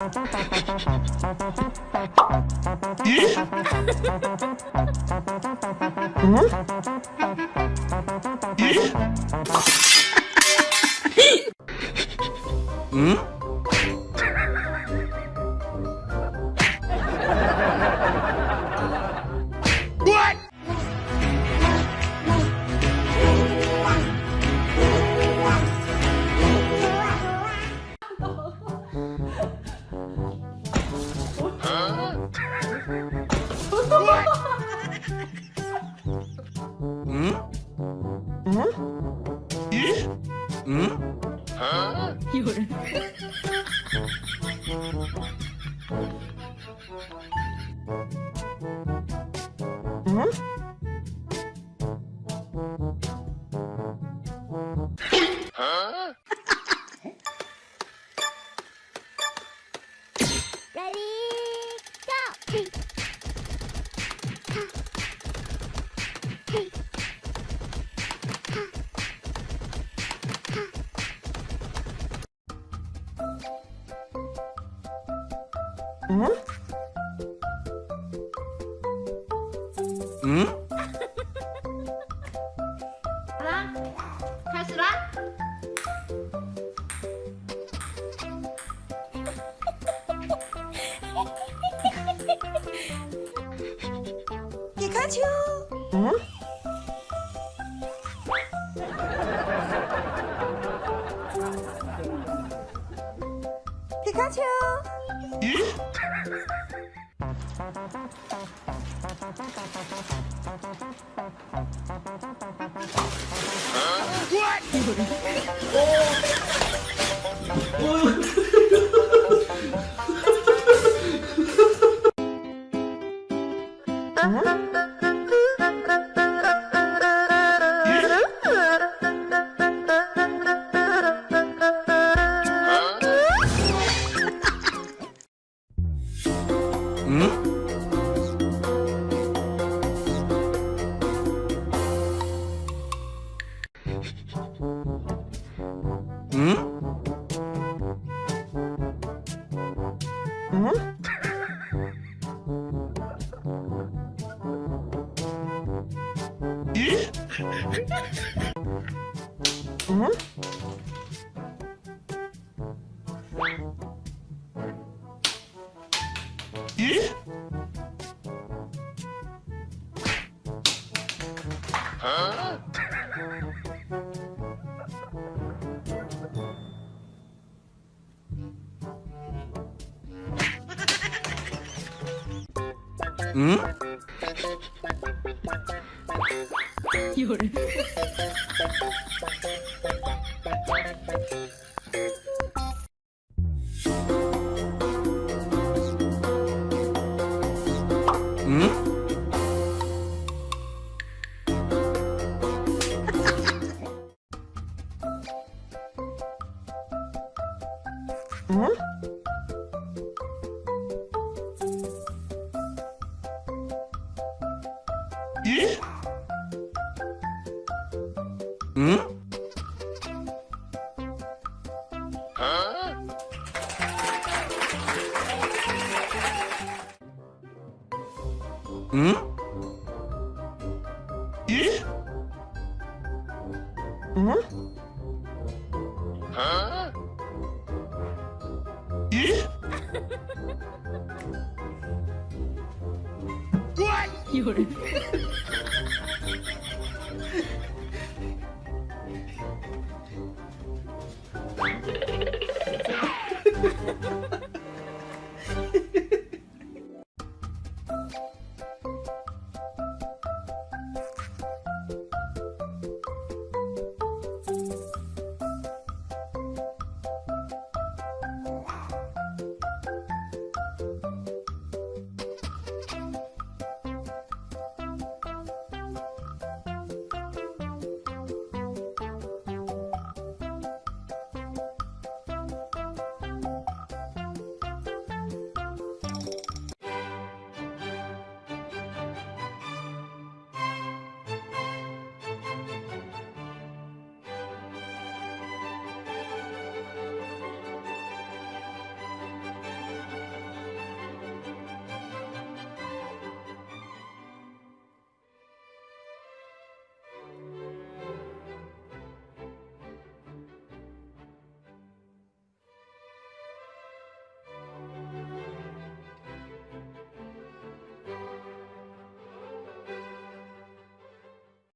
咦？嗯？咦？嗯？嗯？有人。嗯？啊！Ready go. 응? 응? 사랑? 탈수랑? 피카츄! 응? 피카츄! 응? Huh? 응? 응? 嗯。有人。嗯。嗯。 응? 응? 응? 夜 Ha ha ha!